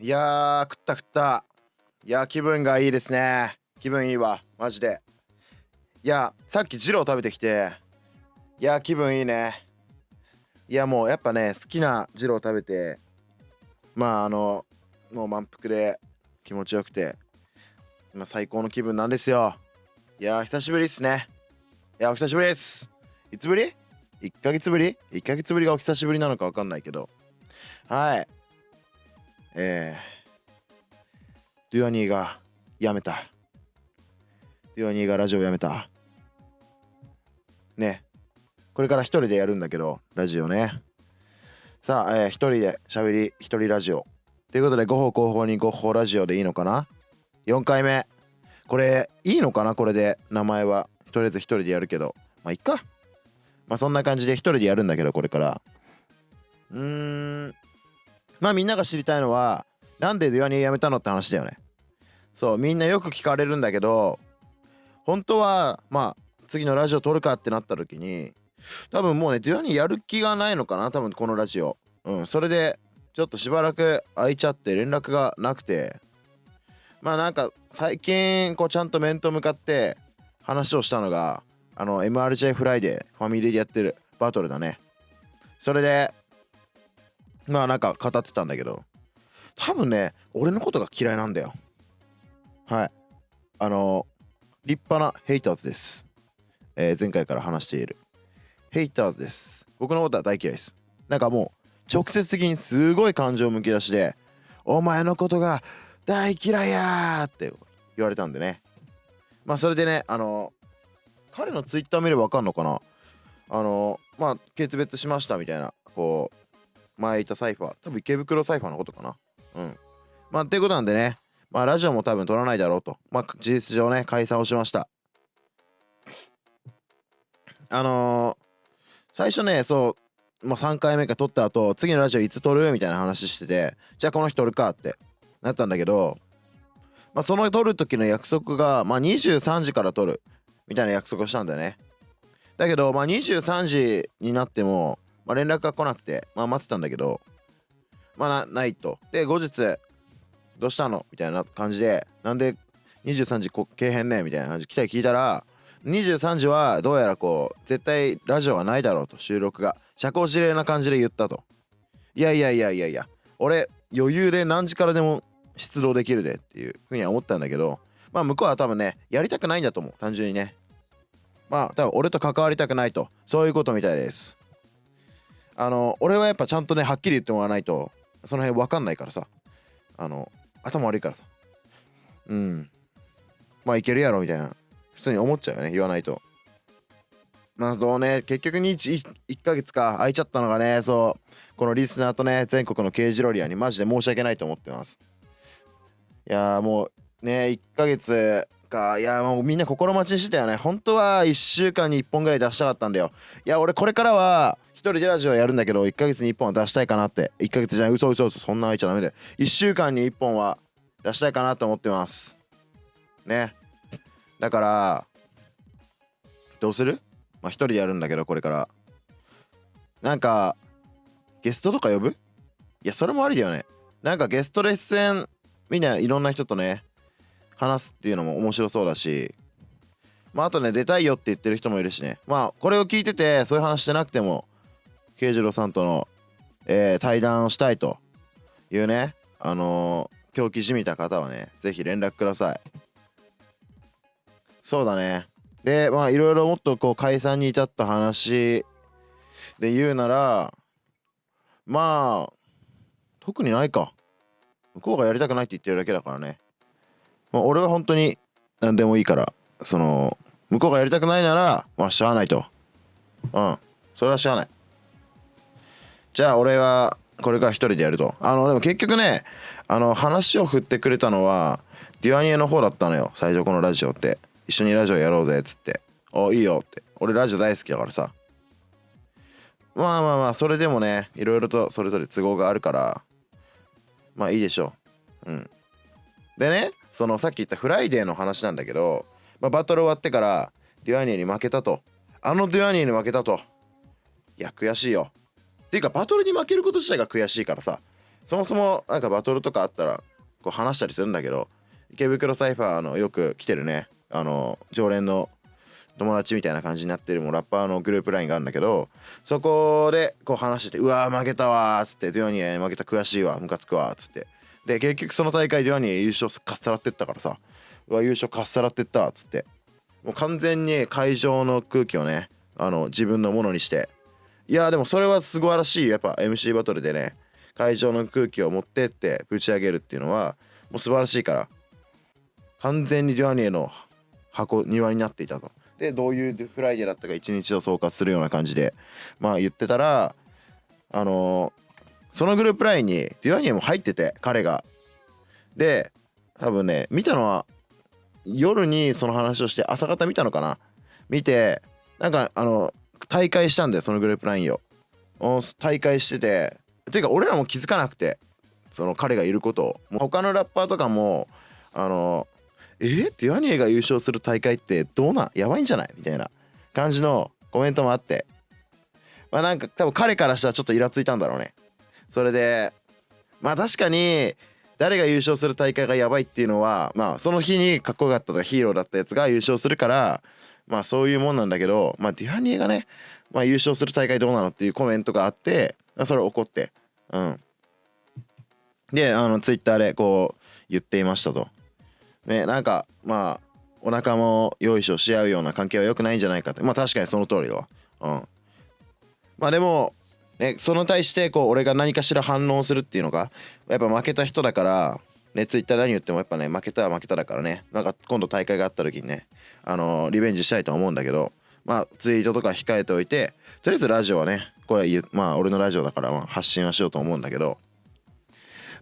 いやー食った食った。いや気分がいいですね。気分いいわ。マジで。いやさっきジロー食べてきて。いや気分いいね。いやもうやっぱね好きなジロー食べてまああのもう満腹で気持ちよくて今最高の気分なんですよ。いや久しぶりっすね。いやお久しぶりです。いつぶり ?1 ヶ月ぶり ?1 ヶ月ぶりがお久しぶりなのか分かんないけど。はい。えー、デュアニーが辞めた。デュアニーがラジオ辞めた。ね。これから一人でやるんだけどラジオね。さあ、えー、一人で喋り一人ラジオ。ということで5歩後方に5歩ラジオでいいのかな？4回目。これいいのかな？これで名前は。とりあえず一人でやるけど。まあいっか。まあそんな感じで一人でやるんだけどこれから。うーん。まあみんなが知りたいのはなんでデュアニー辞めたのって話だよね。そうみんなよく聞かれるんだけど本当はまあ次のラジオ撮るかってなった時に多分もうねデュアニーやる気がないのかな多分このラジオ。うんそれでちょっとしばらく空いちゃって連絡がなくて。まあなんか最近こうちゃんと面と向かって話をしたのがあの MRJ フライデーファミリーでやってるバトルだね。それでまあなんか語ってたんだけど多分ね俺のことが嫌いなんだよ。はい。あの立派な haters です、えー、前回から話している。 haters です。僕のことは大嫌いです。なんかもう直接的にすごい感情むき出しでお前のことが大嫌いやーって言われたんでね。まあそれでねあの彼のツイッター見ればわかんのかな？あのまあ決別しましたみたいなこう前いたサイファー多分池袋サイファーのことかな。うん。まあっていうことなんでね。まあラジオも多分撮らないだろうと。まあ事実上ね解散をしました。あのー、最初ねそうまあ3回目か撮った後次のラジオいつ撮るみたいな話しててじゃあこの日撮るかってなったんだけどまあ、その撮る時の約束が、まあ、23時から撮るみたいな約束をしたんだよね。だけど、まあ、23時になっても、まあ、連絡が来なくて、まあ、待ってたんだけどまあなないと。で後日どうしたの？みたいな感じでなんで23時こけへんね？みたいな感じ来たり聞いたら23時はどうやらこう絶対ラジオはないだろうと収録が。社交辞令な感じで言ったと。いやいやいやいやいや俺余裕で何時からでも出動できるでっていうふうには思ったんだけどまあ向こうは多分ねやりたくないんだと思う。単純にね。まあ多分俺と関わりたくないと。そういうことみたいです。あの俺はやっぱちゃんとねはっきり言ってもらわないとその辺分かんないからさ。あの頭悪いからさ。うん。まあいけるやろみたいな。普通に思っちゃうよね言わないと。まあどうね。結局に 1, 1ヶ月か空いちゃったのがねそう。このリスナーとね全国の刑事ロリアにマジで申し訳ないと思ってます。いやもうね1ヶ月か。いやもうみんな心待ちにしてたよね。本当は1週間に1本ぐらい出したかったんだよ。いや俺これからは人でラジオやるんだけど1ヶ月に1本は出したいかなって。1ヶ月じゃない。嘘嘘嘘。そんな空いちゃダメで。1週間に1本は出したいかなと思ってます。ね。だからどうする？まあ1人でやるんだけどこれから。なんかゲストとか呼ぶ？いやそれもありだよね。なんかゲストで出演みんないろんな人とね話すっていうのも面白そうだし。まああとね出たいよって言ってる人もいるしね。まあこれを聞いててそういう話してなくても慶次郎さんとの、えー、対談をしたいというねあのー、狂気じみた方はね是非連絡ください。そうだね。でまあいろいろもっとこう解散に至った話で言うならまあ特にないか。向こうがやりたくないって言ってるだけだからね、まあ、俺は本当に何でもいいからその向こうがやりたくないならまあしゃあないと。うん。それはしゃあない。じゃあ俺はこれから一人でやるとあのでも結局ねあの話を振ってくれたのはデュアニエの方だったのよ最初このラジオって一緒にラジオやろうぜっつって「おいいよ」って俺ラジオ大好きだからさまあまあまあそれでもねいろいろとそれぞれ都合があるからまあいいでしょう。うん。でね、そのさっき言ったフライデーの話なんだけど、まあ、バトル終わってからデュアニーに負けたと。あのデュアニーに負けたと。いや、悔しいよ。ていうか、バトルに負けること自体が悔しいからさ、そもそもなんかバトルとかあったらこう話したりするんだけど池袋サイファーのよく来てるねあの常連の友達みたいな感じになってるもうラッパーのグループ LINE があるんだけどそこでこう話してて「うわ負けたわ」っつって「デュアニエ負けた悔しいわムカつくわ」っつって。で結局その大会デュアニエ優勝かっさらってったからさ「うわ優勝かっさらってった」っつって。もう完全に会場の空気をねあの自分のものにしていやでもそれは素晴らしいやっぱ MC バトルでね会場の空気を持ってってぶち上げるっていうのはもう素晴らしいから完全にデュアニエの箱庭になっていたと。でどういうフライデーだったか一日を総括するような感じでまあ言ってたらあのー、そのグループ LINE にデュアニエも入ってて彼が。で多分ね見たのは夜にその話をして朝方見たのかな見てなんかあの大会したんだよそのグループ LINE を。大会してて。ていうか俺らも気づかなくてその彼がいることを。もう他のラッパーとかもあのえ？ー、デュアニエが優勝する大会ってどうなん？やばいんじゃない？みたいな。感じのコメントもあって。まあなんか多分彼からしたらちょっとイラついたんだろうね。それでまあ確かに誰が優勝する大会がやばいっていうのはまあその日にかっこよかったとかヒーローだったやつが優勝するからまあそういうもんなんだけどまあデュアニエがね、まあ、優勝する大会どうなのっていうコメントがあってそれ怒ってうん。であのツイッターでこう言っていましたと。ねなんかまあお腹もよいしょし合うような関係は良くないんじゃないかって。まあ確かにその通りだうん。まあでもね、その対してこう俺が何かしら反応するっていうのがやっぱ負けた人だからねツイッター何言ってもやっぱね負けたは負けただからね。なんか今度大会があった時にねあの、リベンジしたいと思うんだけどまあツイートとか控えておいてとりあえずラジオはねこれまあ俺のラジオだからまあ発信はしようと思うんだけど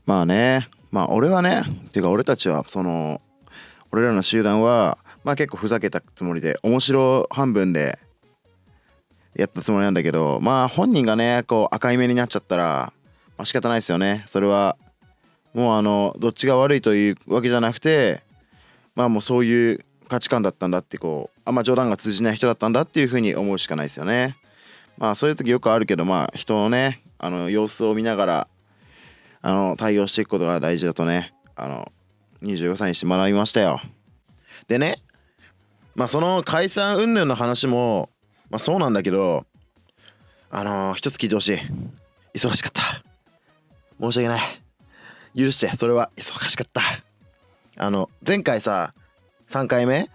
まあねまあ俺はねっていうか俺たちはその俺らの集団はまあ結構ふざけたつもりで面白半分でやったつもりなんだけどまあ本人がねこう赤い目になっちゃったら、まあ、仕方ないですよね。それはもうあのどっちが悪いというわけじゃなくてまあもうそういう価値観だったんだってこうあんま冗談が通じない人だったんだっていうふうに思うしかないですよね。まあそういう時よくあるけどまあ人のねあの様子を見ながらあの対応していくことが大事だとねあの25歳にして学びましたよ。でねまあその解散云々の話もまあそうなんだけどあのー、一つ聞いてほしい。忙しかった。申し訳ない。許して。それは忙しかった。あの前回さ3回目？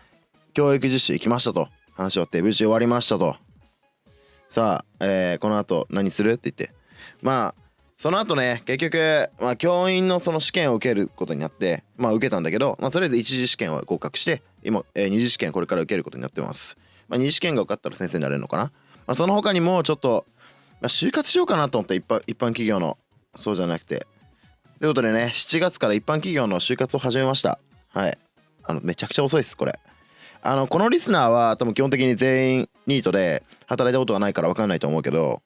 教育実習行きましたと。話終わって無事終わりましたと。さあ、えー、この後何する？って言って。まあその後ね結局、まあ、教員のその試験を受けることになってまあ受けたんだけど、まあ、とりあえず一次試験は合格して今、えー、二次試験これから受けることになってます、まあ、二次試験が受かったら先生になれるのかな、まあ、その他にもちょっと、まあ、就活しようかなと思って一般一般企業のそうじゃなくて。ということでね7月から一般企業の就活を始めました。はい。あのめちゃくちゃ遅いですこれ。あのこのリスナーは多分基本的に全員ニートで働いたことがないから分かんないと思うけど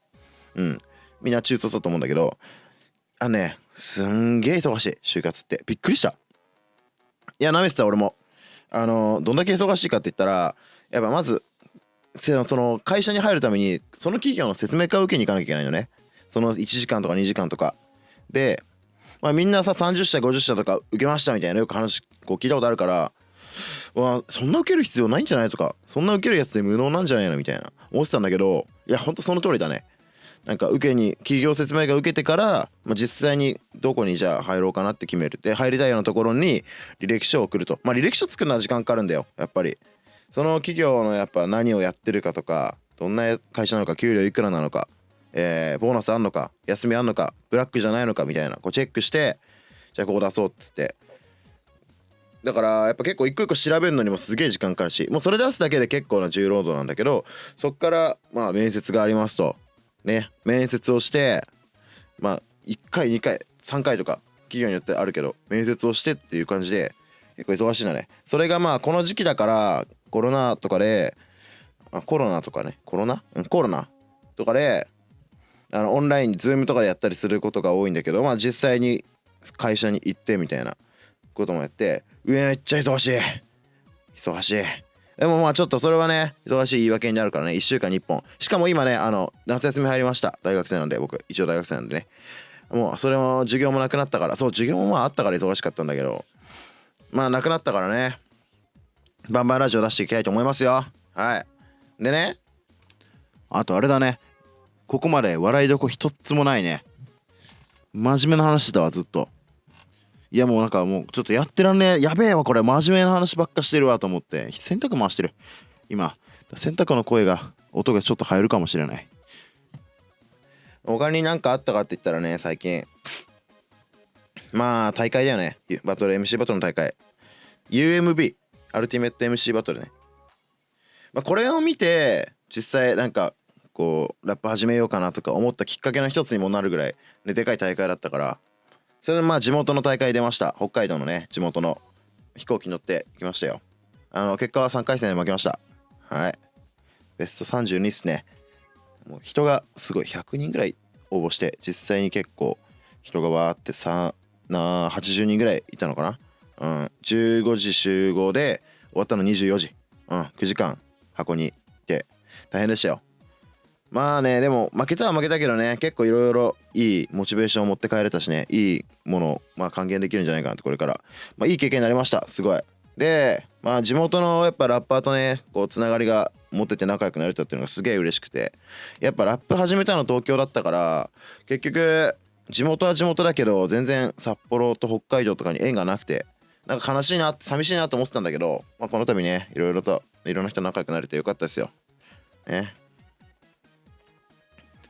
うん。みんな中卒だと思うんだけどあのねすんげえ忙しい就活って。びっくりした。いやなめてた俺も。あのどんだけ忙しいかって言ったらやっぱまずその会社に入るためにその企業の説明会を受けに行かなきゃいけないよね。その1時間とか2時間とか。で、まあ、みんなさ30社50社とか受けましたみたいなよく話こう聞いたことあるからわそんな受ける必要ないんじゃないとかそんな受けるやつで無能なんじゃないのみたいな思ってたんだけどいやほんとその通りだね。なんか受けに企業説明会受けてから、まあ、実際にどこにじゃあ入ろうかなって決めるで入りたいようなところに履歴書を送ると。まあ履歴書作るのは時間かかるんだよやっぱり。その企業のやっぱ何をやってるかとかどんな会社なのか給料いくらなのか、えー、ボーナスあんのか休みあんのかブラックじゃないのかみたいなこうチェックしてじゃあここ出そうっつって。だからやっぱ結構一個一個調べるのにもすげえ時間かかるしもうそれ出すだけで結構な重労働なんだけどそっからまあ面接がありますと。ね面接をしてまあ1回2回3回とか企業によってあるけど面接をしてっていう感じで結構忙しいんだね。それがまあこの時期だからコロナとかであコロナとかねコロナ？うんコロナとかであのオンラインズームとかでやったりすることが多いんだけどまあ実際に会社に行ってみたいなこともやって上めっちゃ忙しい。忙しい。でもまあちょっとそれはね忙しい言い訳になるからね。1週間に1本。しかも今ねあの夏休み入りました。大学生なんで僕。一応大学生なんでね。もうそれも授業もなくなったから。そう授業もまああったから忙しかったんだけど。まあなくなったからね。バンバンラジオ出していきたいと思いますよ。はい。でね。あとあれだね。ここまで笑いどこ一つもないね。真面目な話だわずっと。いやもうなんかもうちょっとやってらんね。えやべえわこれ。真面目な話ばっかしてるわと思って。洗濯回してる。今。洗濯の声が音がちょっと入るかもしれない。他に何かあったかって言ったらね最近。まあ大会だよね。バトル MC バトルの大会。UMB アルティメット MC バトルね、まあ、これを見て実際なんかこうラップ始めようかなとか思ったきっかけの一つにもなるぐらい、ね、でかい大会だったから。それでまあ地元の大会出ました。北海道のね地元の飛行機に乗って行きましたよ。あの結果は3回戦で負けました。はい。ベスト32っすね。もう人がすごい。100人ぐらい応募して実際に結構人がわーってさな80人ぐらいいたのかな。うん。15時集合で終わったの24時。うん。9時間箱にいて大変でしたよ。まあねでも負けたは負けたけどね結構いろいろいいモチベーションを持って帰れたしねいいものをまあ還元できるんじゃないかなってこれから。まあいい経験になりましたすごい。でまあ地元のやっぱラッパーとねこうつながりが持ってて仲良くなれたっていうのがすげえ嬉しくてやっぱラップ始めたの東京だったから結局地元は地元だけど全然札幌と北海道とかに縁がなくてなんか悲しいな寂しいなと思ってたんだけど、まあ、この度ねいろいろといろんな人仲良くなれてよかったですよ。ね。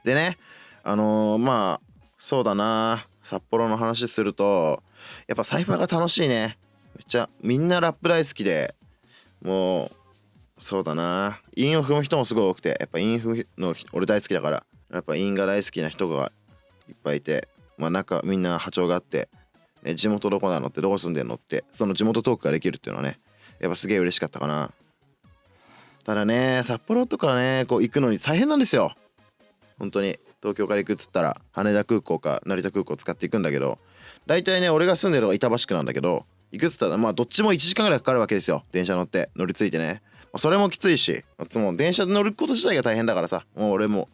でねあのー、まあそうだな札幌の話するとやっぱサイファーが楽しいね。めっちゃみんなラップ大好きでもうそうだな。韻を踏む人もすごい多くてやっぱ韻踏むの俺大好きだからやっぱ韻が大好きな人がいっぱいいてまあ中みんな波長があって、ね、地元どこなのってどこ住んでんのってその地元トークができるっていうのはねやっぱすげえ嬉しかったかな。ただね札幌とかねこう行くのに大変なんですよ。本当に東京から行くっつったら羽田空港か成田空港使っていくんだけど大体ね俺が住んでるのが板橋区なんだけど行くっつったらまあどっちも1時間ぐらいかかるわけですよ。電車乗って乗り継いでね。それもきついしもう電車で乗ること自体が大変だからさもう俺も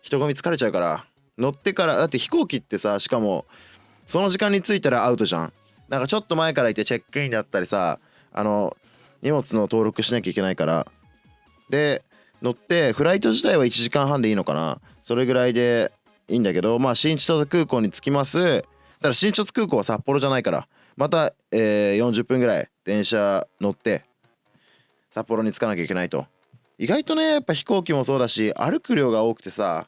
人混み疲れちゃうから乗ってからだって飛行機ってさしかもその時間に着いたらアウトじゃん。なんかちょっと前からいてチェックインだったりさあの荷物の登録しなきゃいけないから。で乗ってフライト自体は1時間半でいいのかな。それぐらいでいいんだけどまあ新千歳空港に着きます。だから新千歳空港は札幌じゃないから。また、えー、40分ぐらい電車乗って札幌に着かなきゃいけないと。意外とねやっぱ飛行機もそうだし歩く量が多くてさ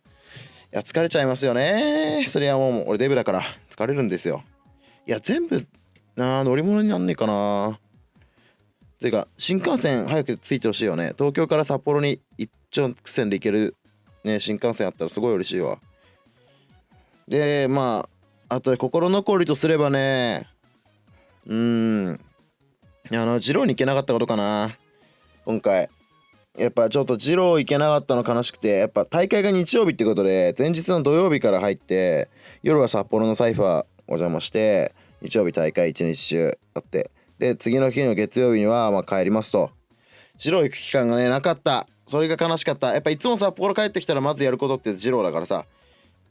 いや疲れちゃいますよね。それはもう俺デブだから疲れるんですよ。いや全部な乗り物になんねえかな。ていうか新幹線早く着いてほしいよね。東京から札幌に一直線で行ける、ね、新幹線あったらすごい嬉しいわ。でまああと心残りとすればねうーん。あの二郎に行けなかったことかな。今回。やっぱちょっと二郎行けなかったの悲しくてやっぱ大会が日曜日ってことで前日の土曜日から入って夜は札幌のサイファーお邪魔して日曜日大会一日中あってで次の日の月曜日にはま帰りますと。二郎行く期間がねなかった。それが悲しかった。やっぱいつも札幌帰ってきたらまずやることって二郎だからさ。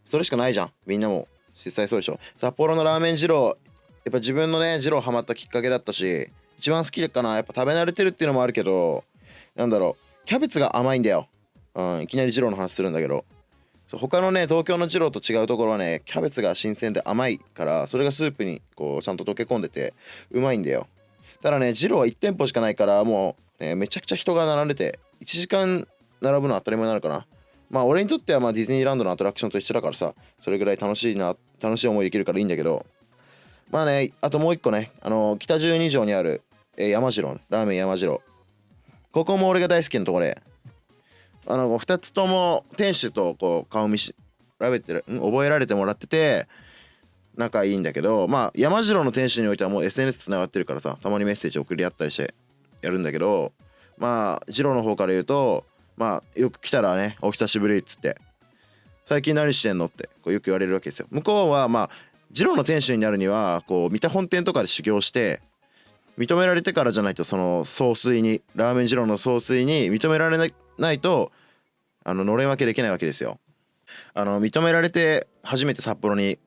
それしかないじゃん。みんなも。実際そうでしょ。札幌のラーメン二郎やっぱ自分のね二郎ハマったきっかけだったし一番好きかな。やっぱ食べ慣れてるっていうのもあるけどなんだろう。キャベツが甘いんだよ、うん、いきなり二郎の話するんだけど。そう他のね東京の二郎と違うところはねキャベツが新鮮で甘いからそれがスープにこうちゃんと溶け込んでてうまいんだよ。ただね二郎は1店舗しかないからもう、ね、めちゃくちゃ人が並んでて1時間並ぶのは当たり前になのかな。まあ俺にとってはまディズニーランドのアトラクションと一緒だからさそれぐらい楽しいな楽しい思いできるからいいんだけど。まあねあともう一個ねあの北十二条にある、えー、山次郎ラーメン山次郎。ここも俺が大好きなとこで。あの2つとも店主とこう顔見しらべてる覚えられてもらってて仲いいんだけどまあ山次郎の店主においてはもう SNS つながってるからさたまにメッセージ送り合ったりしてやるんだけどまあ次郎の方から言うとまあよく来たらねお久しぶりっつって最近何してんのってこうよく言われるわけですよ向こうはまあ次郎の店主になるにはこう三田本店とかで修行して認められてからじゃないとその総帥にラーメン二郎の総帥に認められないとあののれん分けできないわけですよ。あの認められて初めて札幌に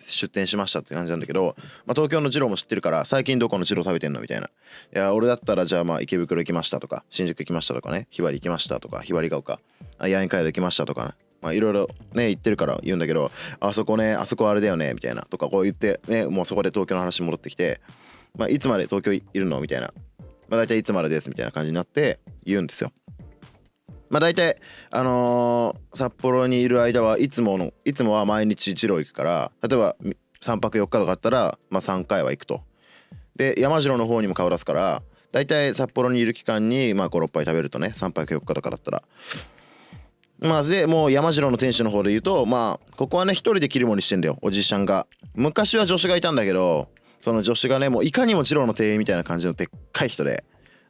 出店しましたって感じなんだけど、まあ、東京の二郎も知ってるから最近どこの二郎食べてんのみたいな。いや俺だったらじゃあまあ池袋行きましたとか新宿行きましたとかねひばり行きましたとかひばりが丘あ八重街道行きましたとかねまあいろいろね言ってるから言うんだけどあそこねあそこあれだよねみたいなとかこう言ってねもうそこで東京の話戻ってきてまあいつまで東京いるのみたいな。まあ大体いつまでですみたいな感じになって言うんですよ。まあ大体あのー、札幌にいる間はいつものいつもは毎日一郎行くから例えば3泊4日とかあったら、まあ、3回は行くと。で山城の方にも顔出すから大体札幌にいる期間にまあ56杯食べるとね3泊4日とかだったら。まあでもう山城の店主の方で言うとまあここはね一人で切り盛りしてんだよおじいちゃんが。昔は助手がいたんだけどその助手がねもういかにも二郎の店員みたいな感じのでっかい人で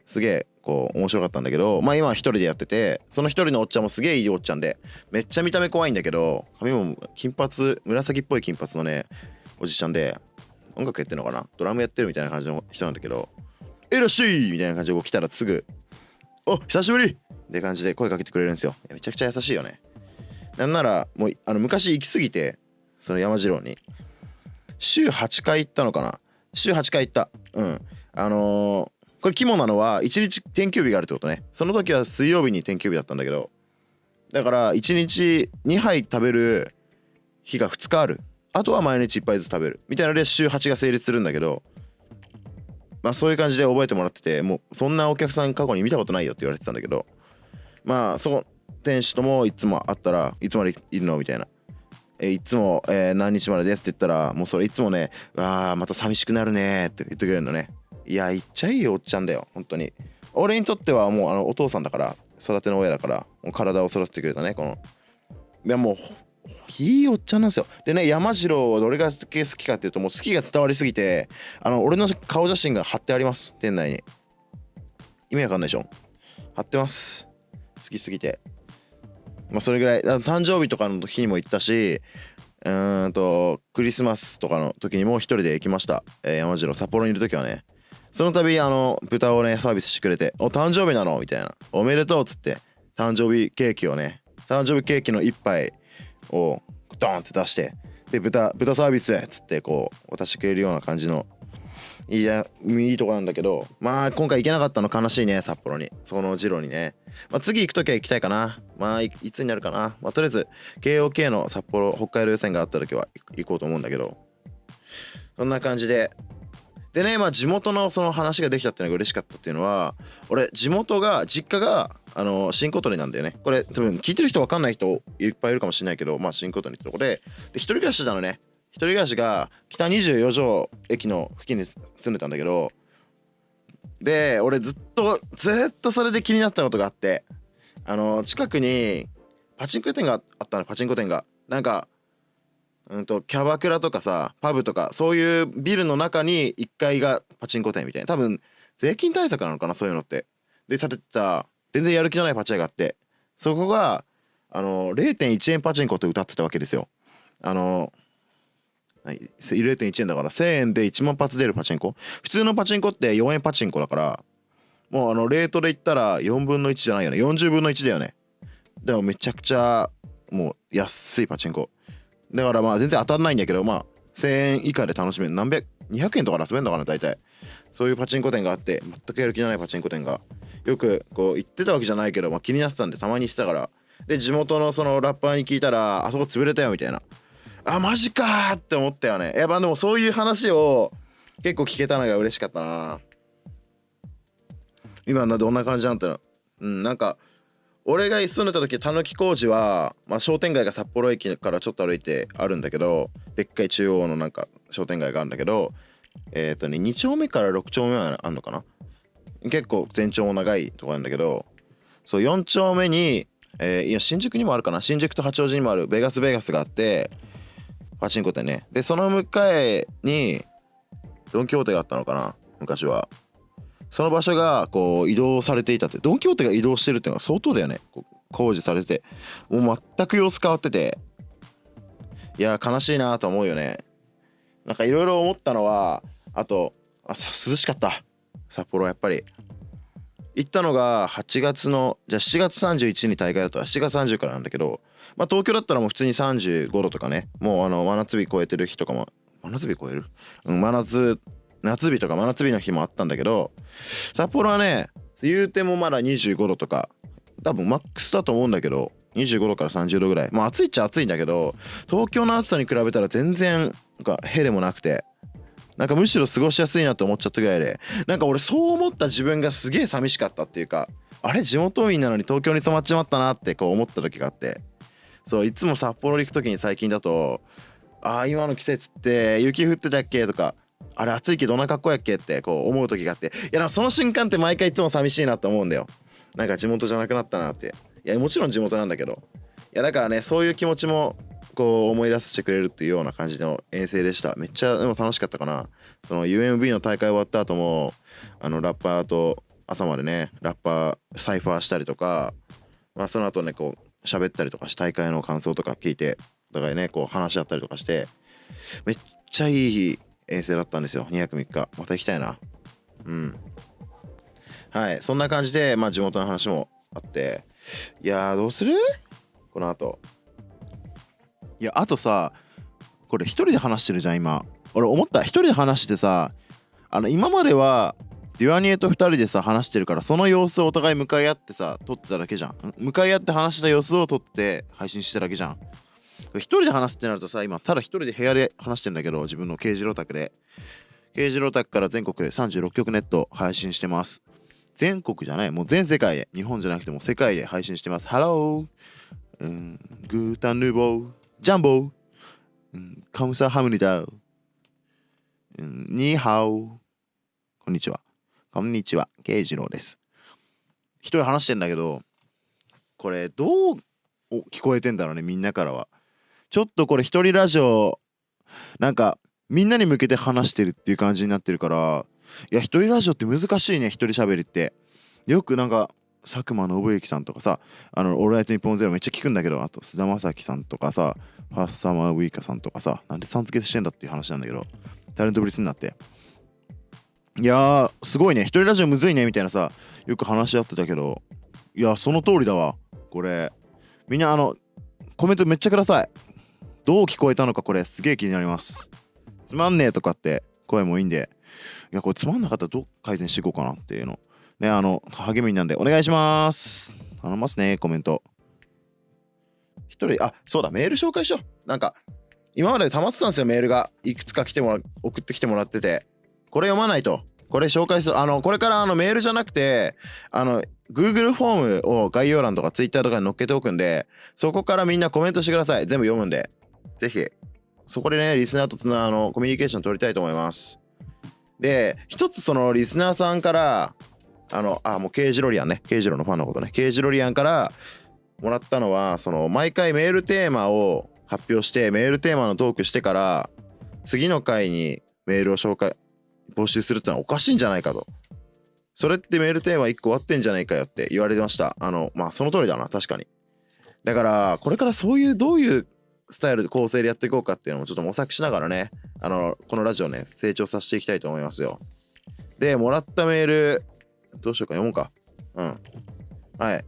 すげえこう面白かったんだけどまあ今は一人でやっててその一人のおっちゃんもすげえいいおっちゃんでめっちゃ見た目怖いんだけど髪も金髪紫っぽい金髪のねおじちゃんで音楽やってるのかな？ドラムやってるみたいな感じの人なんだけど「いらっしゃい!」みたいな感じで来たらすぐ「お久しぶり!」って感じで声かけてくれるんですよ。めちゃくちゃ優しいよね。なんならもうあの昔行き過ぎてその山次郎に。週8回行ったのかな？週8回行った。うん。あのーこれ肝なのは1日天休日があるってことね。その時は水曜日に天休日だったんだけどだから1日2杯食べる日が2日ある。あとは毎日1杯ずつ食べる。みたいなので週8が成立するんだけどまあそういう感じで覚えてもらっててもうそんなお客さん過去に見たことないよって言われてたんだけどまあその店主ともいつも会ったらいつまでいるのみたいな。えいつも、えー、何日までですって言ったらもうそれいつもね「わあまた寂しくなるね」って言ってくれるのね。いや言っちゃいいおっちゃんだよ本当に。俺にとってはもうあのお父さんだから育ての親だから体を育ててくれたねこの。いやもういいおっちゃんなんですよ。でね山次郎どれが好きかっていうともう好きが伝わりすぎてあの俺の顔写真が貼ってあります店内に。意味わかんないでしょ？貼ってます。好きすぎて。まあそれぐらい誕生日とかの日にも行ったしうーんとクリスマスとかの時にも一人で行きました、えー、山次郎札幌にいる時はね。その度あの豚をねサービスしてくれて「お誕生日なの?」みたいな「おめでとう」っつって誕生日ケーキをね誕生日ケーキの一杯をドーンって出してで豚豚サービスっつってこう渡してくれるような感じのいやいいとこなんだけどまあ今回行けなかったの悲しいね札幌に。そのジロにね、まあ、次行く時は行きたいかな。まあいつになるかな、まあ、とりあえず KOK の札幌北海道予選があった時は行こうと思うんだけど。そんな感じででねまあ地元のその話ができたっていうのが嬉しかったっていうのは俺地元が実家があの新琴取なんだよね。これ多分聞いてる人分かんない人いっぱいいるかもしれないけどまあ新琴取ってとこで。で一人暮らしなのね。一人暮らしが北24条駅の付近に住んでたんだけどで俺ずっとずっとそれで気になったことがあってあの近くにパチンコ店があったのパチンコ店が。なんかうんとキャバクラとかさパブとかそういうビルの中に1階がパチンコ店みたいな。多分税金対策なのかなそういうのって。で建ててた全然やる気のないパチ屋があって。そこがあの0.1円パチンコって歌ってたわけですよ。あの0.1円だから1000円で1万発出るパチンコ。普通のパチンコって4円パチンコだからもうあのレートで言ったら4分の1じゃないよね。40分の1だよね。でもめちゃくちゃもう安いパチンコ。だからまあ全然当たんないんだけどまあ1000円以下で楽しめる。何百200円とかで遊べるのかな大体。そういうパチンコ店があって全くやる気のないパチンコ店が。よくこう行ってたわけじゃないけど、まあ、気になってたんでたまに行ってたから。で地元のそのラッパーに聞いたらあそこ潰れたよみたいな。あマジかって思ったよね。やっぱでもそういう話を結構聞けたのが嬉しかったな。今どんな感じなんだろううんなんか俺が住んでた時たぬき工事は、まあ、商店街が札幌駅からちょっと歩いてあるんだけどでっかい中央のなんか商店街があるんだけどえっ、ー、とね2丁目から6丁目はあるのかな？結構全長も長いとこなんだけどそう4丁目に、えー、いや新宿にもあるかな？新宿と八王子にもあるベガスベガスがあってパチンコってね。でその向かいにドン・キホーテがあったのかな？昔は。その場所がこう移動されていたってドン・キホーテが移動してるっていうのは相当だよね。工事されてもう全く様子変わってて。いや悲しいなと思うよね。なんかいろいろ思ったのはあとあ涼しかった。札幌やっぱり。行ったのが8月のじゃあ7月31に大会だと7月30からなんだけどまあ東京だったらもう普通に35度とかね。もうあの真夏日超えてる日とかも真夏日超える？うん真夏夏日とか真夏日の日もあったんだけど札幌はね言うてもまだ25度とか多分マックスだと思うんだけど25度から30度ぐらいまあ暑いっちゃ暑いんだけど東京の暑さに比べたら全然なんかへでもなくてなんかむしろ過ごしやすいなと思っちゃったぐらいでなんか俺そう思った自分がすげえ寂しかったっていうかあれ地元民なのに東京に染まっちまったなってこう思った時があってそういつも札幌行く時に最近だと「ああ今の季節って雪降ってたっけ?」とか「あれ暑いけどどんな格好やっけ?」ってこう思う時があって。いやなその瞬間って毎回いつも寂しいなと思うんだよ。なんか地元じゃなくなったなって。いやもちろん地元なんだけど。いやだからねそういう気持ちもこう思い出してくれるっていうような感じの遠征でした。めっちゃでも楽しかったかな。その UMB の大会終わった後もあのラッパーと朝までねラッパーサイファーしたりとか、まあ、その後ねこう喋ったりとかして大会の感想とか聞いてお互いねこう話し合ったりとかしてめっちゃいい遠征だったんですよ。2泊3日。また行きたいな。うん。はい。そんな感じでまあ地元の話もあって。いやどうする？この後。いやあとさこれ一人で話してるじゃん今。俺思った。一人で話してさあの今まではデュアニエと2人でさ話してるからその様子をお互い向かい合ってさ撮ってただけじゃん。向かい合って話した様子を撮って配信してただけじゃん。一人で話すってなるとさ今ただ一人で部屋で話してんだけど自分の軽自郎宅で。軽自郎宅から全国36局ネット配信してます。全国じゃない。もう全世界で日本じゃなくても世界で配信してます。ハローうん。グータンヌーボー。ジャンボ。ーうん。カムサハムニダウ。うん。ニーハオ。こんにちは。こんにちは。慶次郎です。一人話してんだけどこれどう聞こえてんだろうねみんなからは。ちょっとこれ一人ラジオなんかみんなに向けて話してるっていう感じになってるからいや一人ラジオって難しいね一人喋りって。よくなんか佐久間信之さんとかさあの「オールナイトニッポンゼロめっちゃ聞くんだけどあと菅田将暉さんとかさファーストサマーウイカさんとかさなんでさん付けしてんだっていう話なんだけどタレントブリスになって。いやすごいね一人ラジオむずいねみたいなさよく話し合ってたけどいやその通りだわこれ。みんなあのコメントめっちゃください。どう聞こえたのかこれすげえ気になります。つまんねえとかって声もいいんで。いやこれつまんなかったらどう改善していこうかなっていうの。ねあの励みになんでお願いします。頼ますねコメント。一人あそうだメール紹介しよう。なんか今まで溜まってたんですよメールが。いくつか来てもら送ってきてもらってて。これ読まないと。これ紹介する。あのこれからあのメールじゃなくてあの Google フォームを概要欄とか Twitter とかに載っけておくんでそこからみんなコメントしてください。全部読むんで。ぜひ。そこでねリスナーとつなあのコミュニケーション取りたいと思います。で一つそのリスナーさんからあのあもうケージロリアンね。ケージロのファンのことね。ケージロリアンからもらったのはその毎回メールテーマを発表してメールテーマのトークしてから次の回にメールを紹介募集するってのはおかしいんじゃないかと。それってメールテーマ1個終わってんじゃないかよって言われてました。あのまあその通りだな確かに。だからこれからそういうどういうスタイルで構成でやっていこうかっていうのもちょっと模索しながらねあのこのラジオね成長させていきたいと思いますよ。でもらったメールどうしようか読もうか。うん。はい。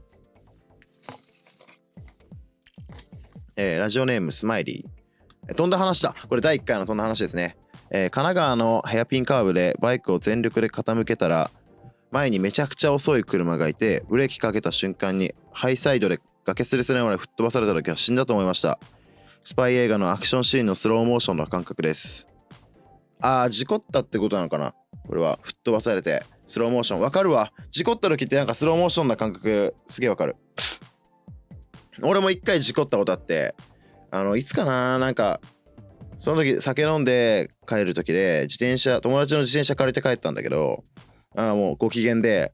えー、ラジオネームスマイリー。飛んだ話だ。これ第1回の飛んだ話ですね。えー、神奈川のヘアピンカーブでバイクを全力で傾けたら前にめちゃくちゃ遅い車がいてブレーキかけた瞬間にハイサイドで崖すれすれまで吹っ飛ばされた時は死んだと思いました。スパイ映画のアクションシーンのスローモーションの感覚です。あー事故ったってことなのかな？これは吹っ飛ばされてスローモーション。わかるわ。事故った時ってなんかスローモーションな感覚。すげえわかる。俺も一回事故ったことあってあのいつかな？なんかその時酒飲んで帰る時で自転車友達の自転車借りて帰ったんだけどああもうご機嫌で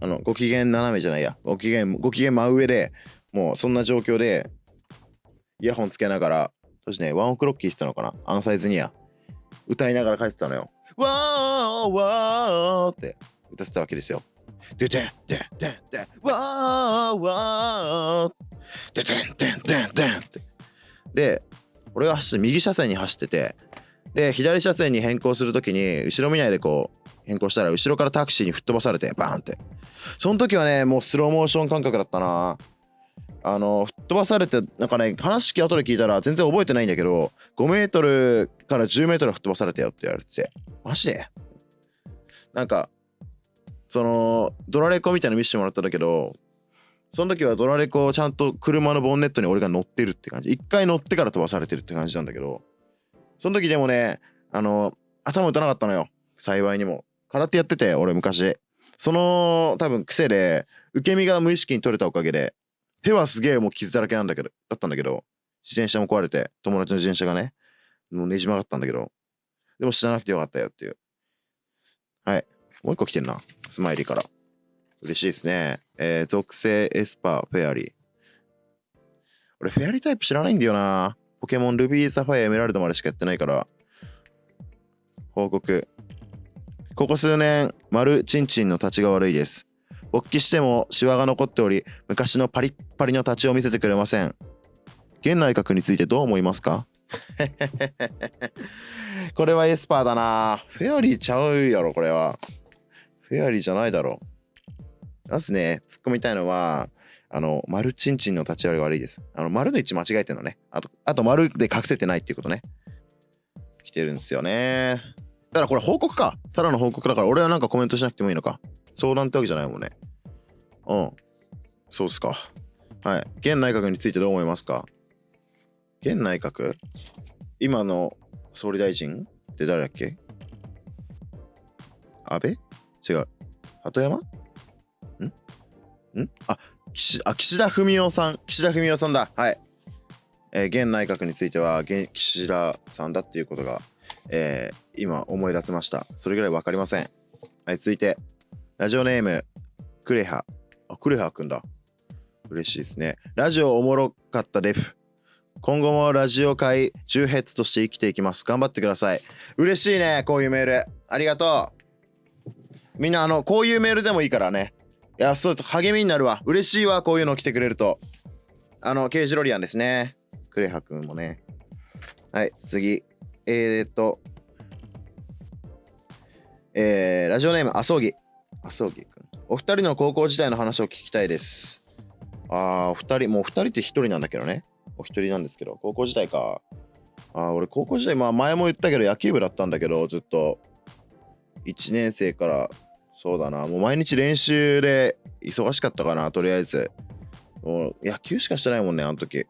あのご機嫌斜めじゃないや。ご機嫌ご機嫌真上でもうそんな状況でイヤホンつけながらそしてねワンオクロッキーしてたのかな？アンサイズニア歌いながら帰ってたのよ。わーわーって。歌ってたわけですよ。でででででわーわーでででででって。で俺が走って右車線に走っててで左車線に変更する時に後ろ見ないでこう変更したら後ろからタクシーに吹っ飛ばされてバーンって。その時はねもうスローモーション感覚だったな。あの吹っ飛ばされてなんかね話聞き後で聞いたら全然覚えてないんだけど5メートルから10メートル吹っ飛ばされたよって言われてて。マジで？なんかそのドラレコみたいなの見せてもらったんだけどその時はドラレコをちゃんと車のボンネットに俺が乗ってるって感じ。一回乗ってから飛ばされてるって感じなんだけど。その時でもねあの頭打たなかったのよ。幸いにも。空手やってて俺昔。その多分癖で受け身が無意識に取れたおかげで手はすげえもう傷だらけなんだけどだったんだけど自転車も壊れて友達の自転車がねもうねじ曲がったんだけどでも死ななくてよかったよっていう。はい。もう一個来てんな。スマイリーから。嬉しいですね。えー、属性エスパーフェアリー。俺フェアリータイプ知らないんだよな。ポケモンルビーサファイアエメラルドまでしかやってないから。報告。ここ数年丸チンチンの立ちが悪いです。勃起してもシワが残っており昔のパリッパリの立ちを見せてくれません。現内閣についてどう思いますか？これはエスパーだな。フェアリーちゃうやろこれは。フェアリーじゃないだろ。まずね。突っ込みたいのはあの丸チンチンの立ち割りが悪いです。あの丸の位置間違えてんのね。あとあと丸で隠せてないっていうことね。来てるんですよね。だからこれ報告か。ただの報告だから俺はなんかコメントしなくてもいいのか。相談ってわけじゃないもんね。うん。そうっすか。はい。現内閣についてどう思いますか？現内閣？今の総理大臣って誰だっけ？安倍？違う。鳩山？ん？ん？あ岸あ、岸田文雄さん。岸田文雄さんだ。はい。えー、現内閣については現岸田さんだっていうことが、えー、今思い出せました。それぐらい分かりません。はい、続いて。ラジオネーム、クレハ。あ、クレハくんだ。嬉しいですね。ラジオおもろかったデフ。今後もラジオ界重ヘッズとして生きていきます。頑張ってください。嬉しいね、こういうメール。ありがとう。みんな、あの、こういうメールでもいいからね。いや、そう、励みになるわ。嬉しいわ、こういうの来てくれると。あの、ケージロリアンですね。クレハくんもね。はい、次。えー、っと、えー、ラジオネーム、あそぎ。あ、そうくん。お二人の高校時代の話を聞きたいです。ああ、お二人、もう二人って一人なんだけどね。お一人なんですけど、高校時代か。ああ、俺高校時代、まあ前も言ったけど野球部だったんだけど、ずっと。1年生から、そうだな、もう毎日練習で忙しかったかな、とりあえず。もう野球しかしてないもんね、あの時。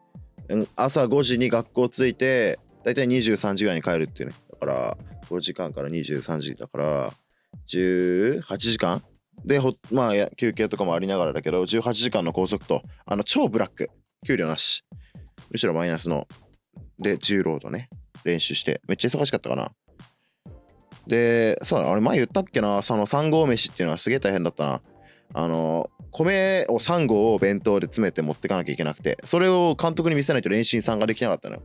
朝5時に学校着いて、だいたい23時ぐらいに帰るっていうね。だから、5時間から23時だから、18時間？でまあ休憩とかもありながらだけど18時間の拘束とあの超ブラック。給料なし。むしろマイナスの。で重労働ね。練習して。めっちゃ忙しかったかな。でそうだあれ前言ったっけな？その3合飯っていうのはすげえ大変だったな。あの米を3合を弁当で詰めて持ってかなきゃいけなくて。それを監督に見せないと練習に参加できなかったのよ。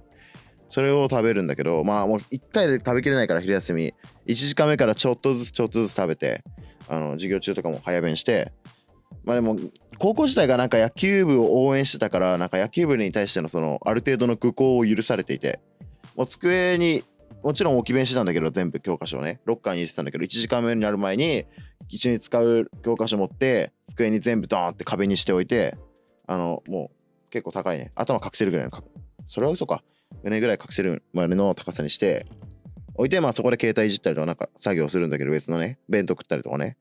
それを食べるんだけどまあもう1回で食べきれないから昼休み。1時間目からちょっとずつちょっとずつ食べてあの授業中とかも早弁して。まあでも高校時代がなんか野球部を応援してたからなんか野球部に対してのそのある程度の愚行を許されていて。もう机にもちろん置き弁してたんだけど全部教科書をね。ロッカーに入れてたんだけど1時間目になる前に一緒に使う教科書持って机に全部ドーンって壁にしておいてあのもう結構高いね。頭隠せるぐらいのそれは嘘か。胸ぐらい隠せるまでの高さにして置いてまあそこで携帯いじったりとかなんか作業するんだけど別のね弁当食ったりとかね。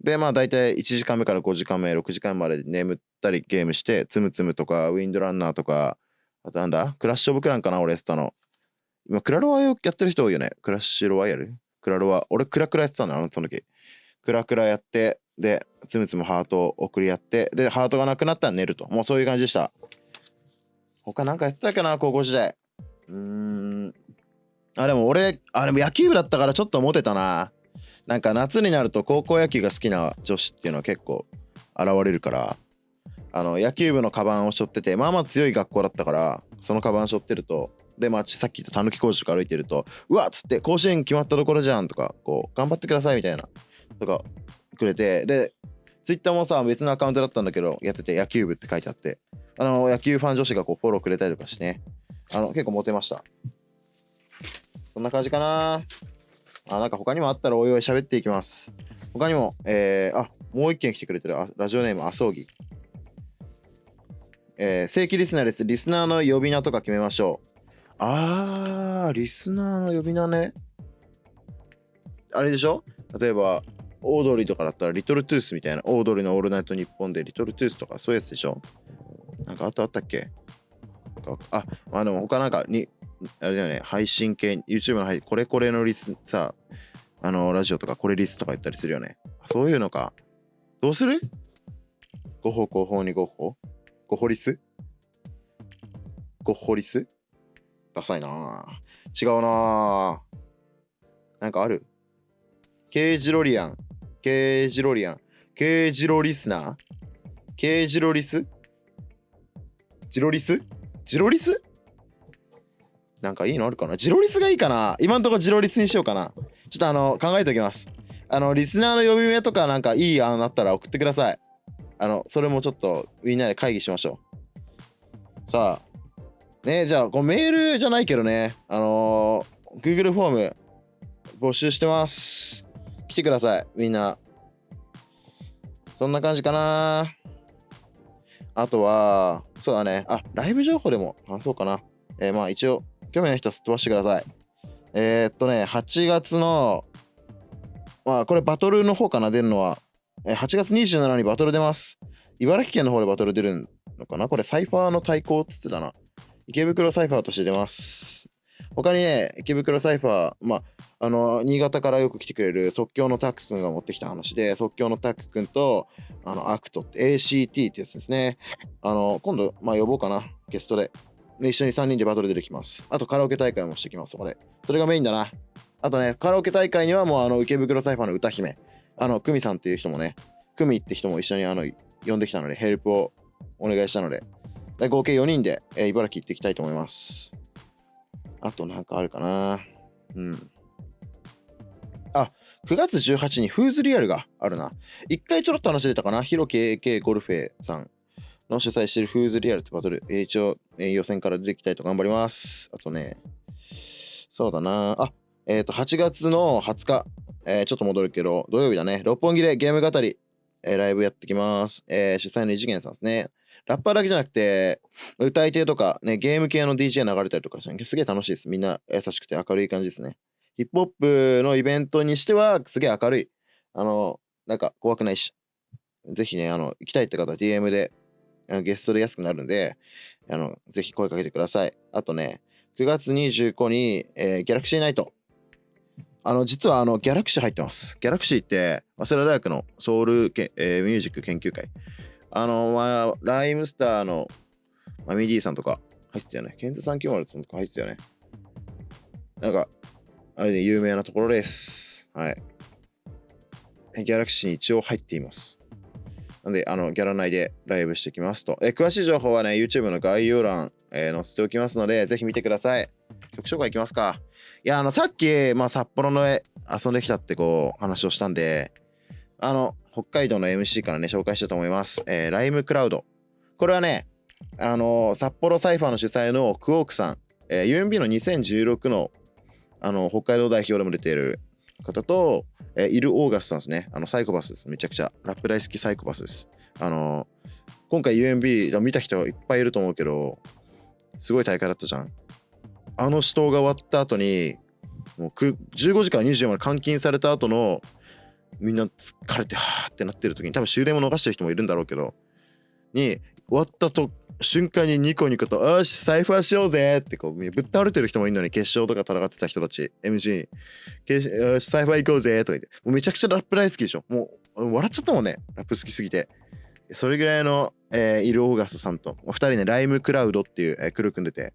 でまあ大体1時間目から5時間目6時間まで眠ったりゲームしてつむつむとかウィンドランナーとかあとなんだクラッシュオブクランかな俺やってたの。今クラロワやってる人多いよね。クラッシュロワイヤル？クラロワ？俺クラクラやってたんだその時。クラクラやってでつむつむハートを送り合ってでハートがなくなったら寝ると。もうそういう感じでした。他なんかやってたかな高校時代。うーん。あでも俺あでも野球部だったからちょっとモテたな。なんか夏になると高校野球が好きな女子っていうのは結構現れるから。あの野球部のカバンを背負っててまあまあ強い学校だったからそのカバン背負ってると。でまあさっき言ったたぬき工事とか歩いてるとうわっつって甲子園決まったところじゃんとかこう頑張ってくださいみたいな。とかくれて。でツイッターもさ別のアカウントだったんだけどやってて野球部って書いてあって。あの野球ファン女子がこうフォローくれたりとかしてねあの結構モテましたそんな感じかなあ、なんか他にもあったらおいおい喋っていきます。他にも、えー、あ、もう一件来てくれてる。ラジオネーム、あそうぎ。えー、正規リスナーです。リスナーの呼び名とか決めましょう。あー、リスナーの呼び名ね。あれでしょ？例えば、オードリーとかだったら、リトルトゥースみたいな、オードリーのオールナイトニッポンで、リトルトゥースとかそういうやつでしょ？なんかあとあったっけ？あ、まあでも他なんかに、あれだよね、配信系、YouTube の配信これこれのリス、さ、あの、ラジオとかこれリスとか言ったりするよね。そういうのか。どうする ?5 歩5歩に5歩 ?5 歩リス ?5 歩リス？ダサいな違うななんかある？ケージロリアン。ケージロリアン。ケージロリスナーケージロリス？ジロリス？ジロリス？なんかいいのあるかな？ジロリスがいいかな？今んとこジロリスにしようかな。ちょっとあの、考えておきます。あの、リスナーの呼び名とかなんかいい案あったら送ってください。あの、それもちょっとみんなで会議しましょう。さあ、ねじゃあ、このメールじゃないけどね、あのー、Google フォーム募集してます。来てください、みんな。そんな感じかな。あとは、そうだね。あ、ライブ情報でも話そうかな。えー、まあ一応、興味の人はすっ飛ばしてください。えー、っとね、8月の、まあこれバトルの方かな、出るのは。えー、8月27日にバトル出ます。茨城県の方でバトル出るのかな？これサイファーの対抗っつってたな。池袋サイファーとして出ます。他にね、池袋サイファー、まあ、あの、新潟からよく来てくれる即興のタック君が持ってきた話で、即興のタック君と、あの、アクトって ACT ってやつですね。あの、今度、まあ、呼ぼうかな、ゲストで。一緒に3人でバトル出てきます。あと、カラオケ大会もしてきます、これ。それがメインだな。あとね、カラオケ大会にはもう、あの、池袋サイファーの歌姫、あの、クミさんっていう人もね、クミって人も一緒に、あの、呼んできたので、ヘルプをお願いしたので、合計4人で、えー、茨城行っていきたいと思います。あとなんかあるかな。うん。9月18日にフーズリアルがあるな。一回ちょろっと話出たかな？ヒロ KK ゴルフェさんの主催しているフーズリアルってバトル。一応、予選から出てきたいと頑張ります。あとね、そうだな。あ、えっ、ー、と、8月の20日、えー、ちょっと戻るけど、土曜日だね。六本木でゲーム語り、えー、ライブやってきます。えー、主催の異次元さんですね。ラッパーだけじゃなくて、歌い手とか、ね、ゲーム系の DJ 流れたりとかして、すげえ楽しいです。みんな優しくて明るい感じですね。ヒップホップのイベントにしては、すげえ明るい。あの、なんか怖くないし。ぜひね、あの、行きたいって方は DM で、あのゲストで安くなるんで、あの、ぜひ声かけてください。あとね、9月25に、えー、ギャラクシーナイト。あの、実はあの、ギャラクシー入ってます。ギャラクシーって、早稲田大学のソウルけ、えー、ミュージック研究会。あの、まあ、ライムスターのマミディさんとか入ってたよね。ケンズ390とか入ってたよね。なんか、あれで有名なところです。はい。ギャラクシーに一応入っています。なんで、あの、ギャラ内でライブしてきますと。え詳しい情報はね、YouTube の概要欄、えー、載せておきますので、ぜひ見てください。曲紹介いきますか。いや、あの、さっき、まあ、札幌の遊んできたってこう、話をしたんで、あの、北海道の MC からね、紹介したと思います。えー、ライムクラウド。これはね、あの、札幌サイファーの主催のクオークさん、えー、UMB の2016のあの、北海道代表でも出ている方と、えー、イル・オーガスさんですね。あの、サイコパスです。めちゃくちゃ。ラップ大好きサイコパスです。あの今回 UMB 見た人いっぱいいると思うけど、すごい大会だったじゃん。あの死闘が終わった後に、もう15時から20時まで監禁された後の、みんな疲れてはーってなってる時に、多分終電も逃してる人もいるんだろうけど、に、終わったと瞬間にニコニコと「よしサイファーしようぜ」ってこうぶっ倒れてる人もいるのに決勝とか戦ってた人たち。MC「よしサイファー行こうぜ」とか言って。もうめちゃくちゃラップ大好きでしょ。もう笑っちゃったもんね。ラップ好きすぎて。それぐらいの、えー、イル・オーガストさんと2人ねライムクラウドっていう、えー、クルー組んでて。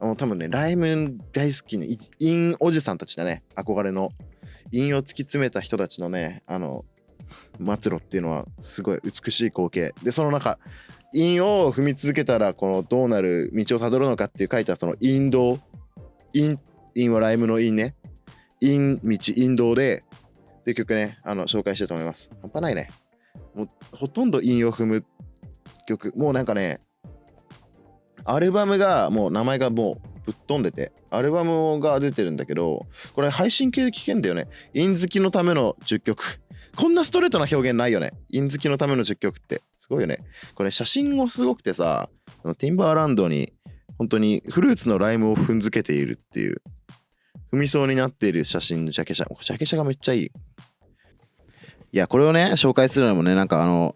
もう多分ねライム大好きな韻おじさんたちだね。憧れの。インを突き詰めた人たちのねあの末路っていうのはすごい美しい光景。でその中因を踏み続けたらこのどうなる道をたどるのかっていう書いたその引導因因はライムの因ね。因道引導でっていう曲ねあの紹介したいと思います。半端ないね。もうほとんど因を踏む曲。もうなんかねアルバムがもう名前がもうぶっ飛んでてアルバムが出てるんだけどこれ配信系で聴けんだよね。因好きのための10曲。こんなストレートな表現ないよね。印好きのための10曲って。すごいよね。これ写真もすごくてさ、ティンバーランドに本当にフルーツのライムを踏んづけているっていう踏みそうになっている写真のジャケ写ジャケ写がめっちゃいいいやこれをね紹介するのもねなんかあの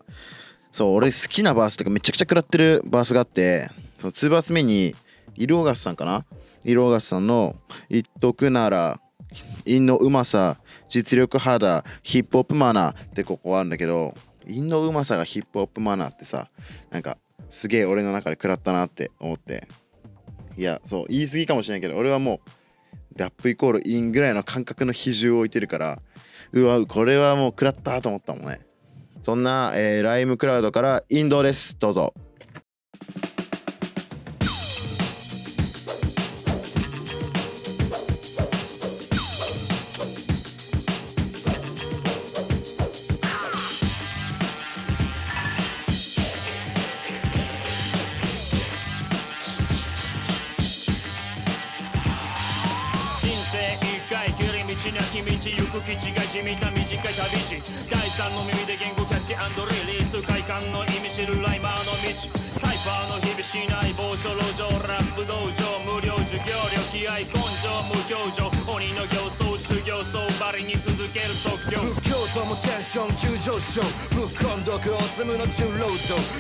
そう俺好きなバースとかめちゃくちゃ食らってるバースがあってその2バース目にイルオガスさんかな？イルオガスさんの「言っとくなら陰のうまさ実力肌ヒップホップマナー」ってここあるんだけど陰のうまさがヒップホップマナーってさなんかすげえ俺の中で食らったなって思って。いやそう言い過ぎかもしれないけど俺はもうラップイコールインぐらいの感覚の比重を置いてるからうわこれはもう食らったと思ったもんね。そんな、えー、ライムクラウドからインドです。どうぞ。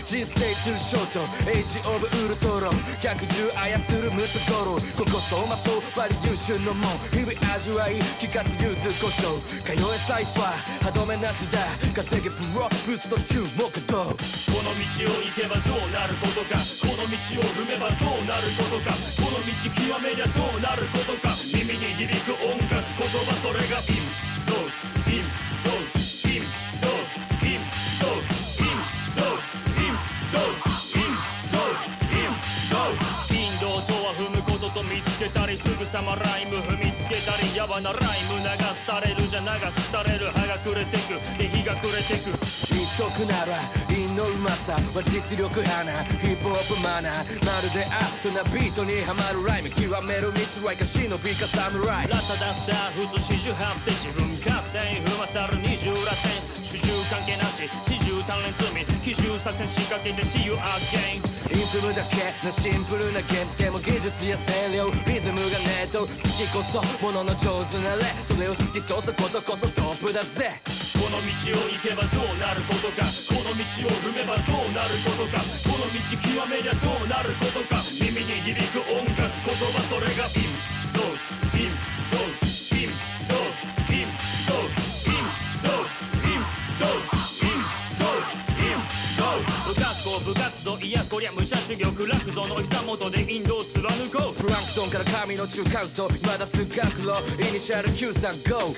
人生トゥーショートエイジオブウルトロン。110操るムツゴロウ。ここ走馬灯バリ優秀のも日々味わい聞かす柚子胡椒通えサイファー。歯止めなしだ。稼げプロブースト注目度。この道を行けばどうなることか。この道を踏めばどうなることか。この道極めりゃどうなることか。耳に響く音楽。言葉それがインドとはふむこととみつけたりすぐさまライム踏みたりやばなライム流すたれるじゃ流すたれる葉が暮れてく。で日が暮れてく。言っとくなら陰のうまさは実力派なヒップホップマナー。まるでアートなビートにはまるライム極める道はいか忍びか侍ラタだった普通四十八手自分勝手に踏まさる二重らせん関係なし。四十鍛錬罪奇襲作戦仕掛けて See you again イン。フムだけのシンプルなゲームでも技術や声量リズムがねえと好きこそものの上手な例それを突き通すことこそトップだぜ。この道を行けばどうなることか。この道を踏めばどうなることか。この道極めりゃどうなることか。耳に響く音楽言葉それがインドインドインこりゃ武者修行苦楽像の膝元でインドを貫こう。プランクトンから神の中間層まだ通学路イニシャル935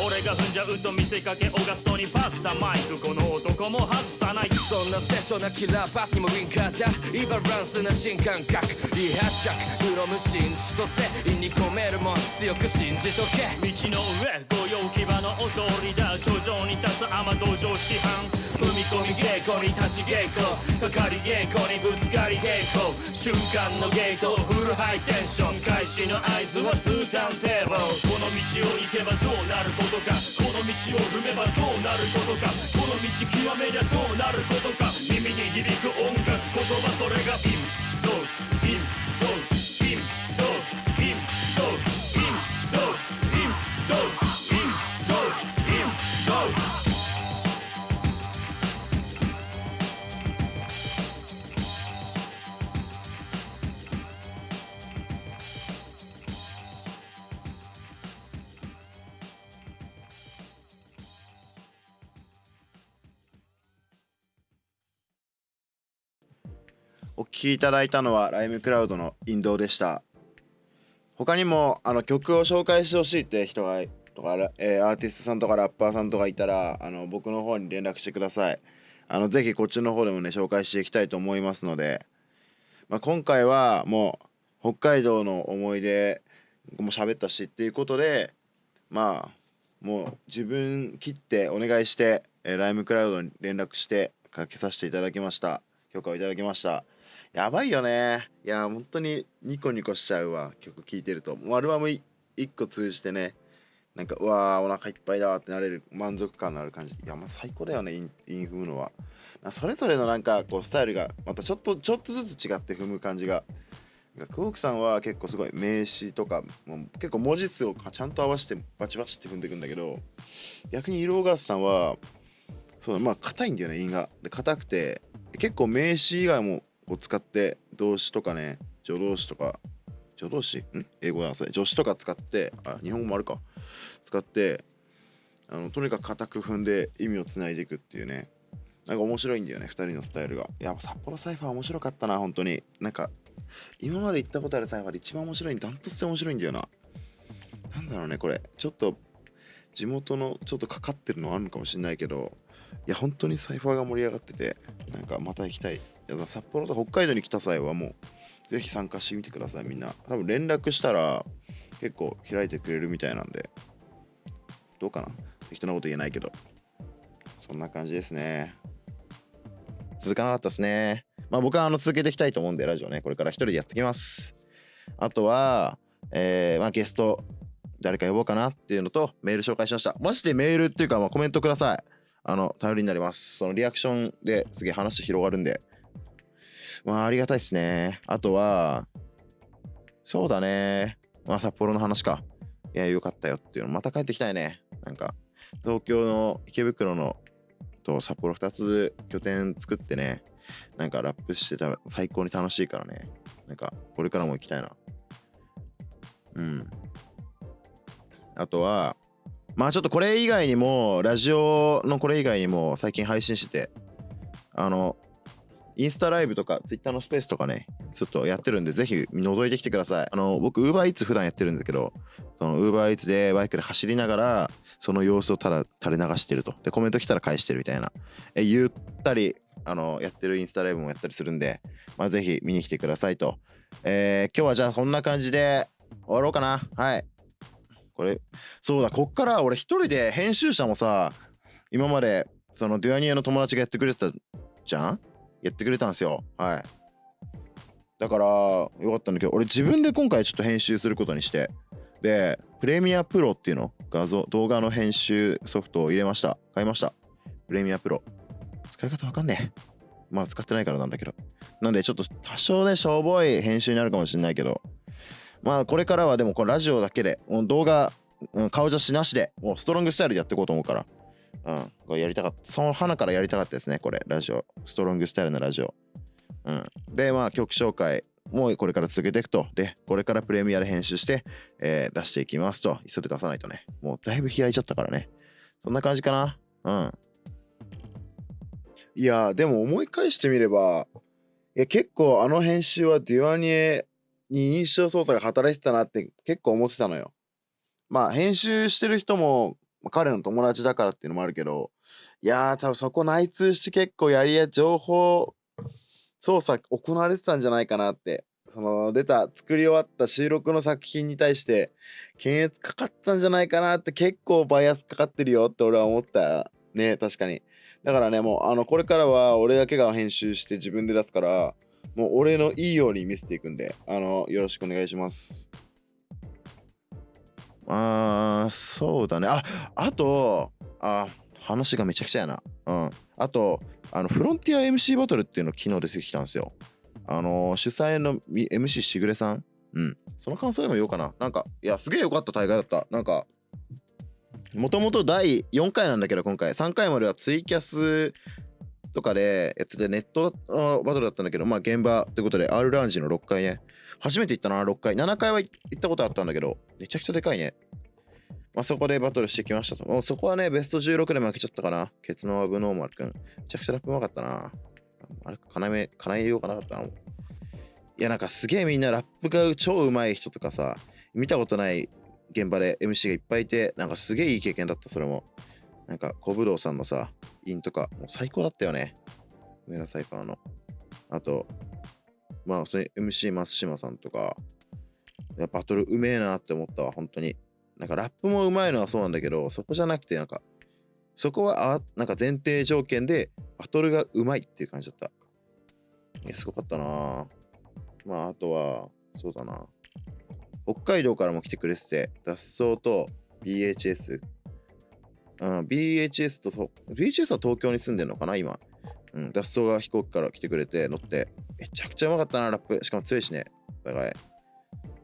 俺が踏んじゃうと見せかけオガストにパスタマイクこの男も外さない。そんなセッションなキラーパスにもウィンカー出す。イバランスな新感覚。離発着フロム新千歳意に込めるもん強く信じとけ。道の上御用牙の踊りだ。頂上に立つ雨道場式班踏み込み稽古に立ち稽古かかり稽古にぶつかり稽古瞬間のゲートフルハイテンション開始の合図は2ターンテーブルこの道を行けばどうなることか。この道を踏めばどうなることか。この道極めりゃどうなることか。耳に響く音楽言葉それがイン。ドイン。聴きいただいたのはライムクラウドの引導でした。他にもあの曲を紹介してほしいって人がとか、えー、アーティストさんとかラッパーさんとかいたらあの僕の方に連絡してください。あのぜひこっちの方でもね紹介していきたいと思いますので、まあ、今回はもう北海道の思い出も喋ったしっていうことでまあもう自分切ってお願いして、えー、ライムクラウドに連絡してかけさせていただきました。許可をいただきました。やばいよね。いや本当にニコニコしちゃうわ。曲聴いてると。アルバム1個通じてねなんかうわーお腹いっぱいだってなれる満足感のある感じ。いやまあ最高だよねインイン踏むのは。それぞれのなんかこうスタイルがまたちょっとちょっとずつ違って踏む感じが。クオークさんは結構すごい名詞とかもう結構文字数をちゃんと合わせてバチバチって踏んでいくんだけど逆にイローガースさんはそうまあ硬いんだよね韻がで硬くて結構名詞以外もこう使って動詞とかね助動詞とか助動詞？ん英語だなそれ。助詞とか使ってあ日本語もあるか。使ってあのとにかく硬く踏んで意味をつないでいくっていうね。なんか面白いんだよね2人のスタイルが。いや札幌サイファー面白かったな本当に。なんか今まで行ったことあるサイファーで一番面白いダントツで面白いんだよな。なんだろうねこれ。ちょっと地元のちょっとかかってるのはあるのかもしれないけどいや本当にサイファーが盛り上がっててなんかまた行きたい。札幌と北海道に来た際はもうぜひ参加してみてくださいみんな。多分連絡したら結構開いてくれるみたいなんで。どうかな？適当なこと言えないけど。そんな感じですね。続かなかったですね。まあ僕はあの続けていきたいと思うんでラジオね。これから一人でやってきます。あとはえー、まあゲスト誰か呼ぼうかなっていうのとメール紹介しました。マジでメールっていうかまあコメントください。あの頼りになります。そのリアクションですげえ話広がるんで。まあありがたいですね。あとはそうだね。まあ札幌の話か。いやよかったよっていうの。また帰ってきたいね。なんか東京の池袋のと札幌2つ拠点作ってね。なんかラップしてたら最高に楽しいからね。なんかこれからも行きたいな。うん。あとはまあちょっとこれ以外にもラジオのこれ以外にも最近配信しててあのインスタライブとかツイッターのスペースとかねちょっとやってるんでぜひ覗いてきてください。あの僕 UberEats 普段やってるんですけどその UberEats でバイクで走りながらその様子をただ垂れ流してると。でコメント来たら返してるみたいな。えゆったりあのやってるインスタライブもやったりするんで、まあ、ぜひ見に来てくださいと、えー、今日はじゃあこんな感じで終わろうかな。はい。これそうだこっから俺一人で編集者もさ今までそのデュアニエの友達がやってくれてたじゃん？やってくれたんですよ。はい。だからよかったんだけど俺自分で今回ちょっと編集することにしてでプレミアプロっていうの画像動画の編集ソフトを入れました。買いました。プレミアプロ。使い方わかんねえ。まだ使ってないからなんだけど。なんでちょっと多少ねしょぼい編集になるかもしれないけど。まあこれからはでもこのラジオだけでもう動画、顔写真なしでもうストロングスタイルでやっていこうと思うから。うんこれやりたかったその花からやりたかったですねこれラジオストロングスタイルのラジオうんでまあ曲紹介もこれから続けていくと。で、これからプレミアで編集して、えー、出していきますと。急いで出さないとね。もうだいぶ開いちゃったからね。そんな感じかな。うん。いやでも思い返してみれば、いや結構あの編集はデュアニエに印象操作が働いてたなって結構思ってたのよ。まあ編集してる人もま彼の友達だからっていうのもあるけど、いやー多分そこ内通して結構やりや情報操作行われてたんじゃないかなって。その出た作り終わった収録の作品に対して検閲かかったんじゃないかなって結構バイアスかかってるよって俺は思ったね確かに。だからねもうあのこれからは俺だけが編集して自分で出すからもう俺のいいように見せていくんであのよろしくお願いします。あーそうだねああとあ話がめちゃくちゃやなうんあとあのフロンティア MC バトルっていうの昨日出てきたんですよ。あの、主催の MC しぐれさん？うん。その感想でも言おうかな。なんか、いや、すげえ良かった大会だった。なんか、もともと第4回なんだけど、今回、3回まではツイキャスとかでやってて、ネットのバトルだったんだけど、まあ現場ということで、R ラウンジの6回ね。初めて行ったな、6回。7回は行ったことあったんだけど、めちゃくちゃでかいね。まあ、そこでバトルしてきましたと。もうそこはね、ベスト16で負けちゃったかな。ケツのアブノーマルくん。めちゃくちゃラップうまかったな。あれ、かなめ、かなえようがなかったな。いや、なんかすげえみんなラップが超うまい人とかさ、見たことない現場で MC がいっぱいいて、なんかすげえいい経験だった、それも。なんか、小武道さんのさ、ンとか、もう最高だったよね。梅田サイファーの。あと、まあ、普通に MC 松島さんとか、いやバトルうめえなって思ったわ、本当に。なんかラップもうまいのはそうなんだけど、そこじゃなくて、なんか、そこはあなんか前提条件でバトルがうまいっていう感じだった。いや、すごかったなまあ、あとは、そうだな。北海道からも来てくれてて、脱走と BHS? うん、BHS と、BHS は東京に住んでるのかな、今。うん、脱走が飛行機から来てくれて乗って、めちゃくちゃうまかったな、ラップ。しかも強いしね、お互い。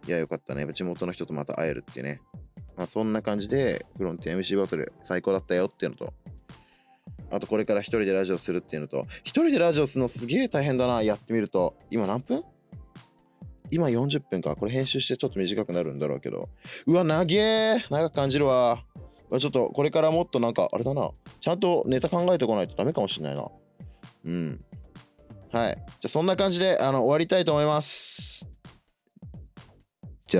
いや、よかったね。地元の人とまた会えるっていうね。まあ、そんな感じで、フロンティア MC バトル最高だったよっていうのと、あとこれから一人でラジオするっていうのと、一人でラジオするのすげえ大変だな、やってみると。今何分？今40分か。これ編集してちょっと短くなるんだろうけど。うわ、長え長く感じるわ。ちょっとこれからもっとなんか、あれだな。ちゃんとネタ考えてこないとダメかもしれないな。うん。はい。じゃあそんな感じであの終わりたいと思います。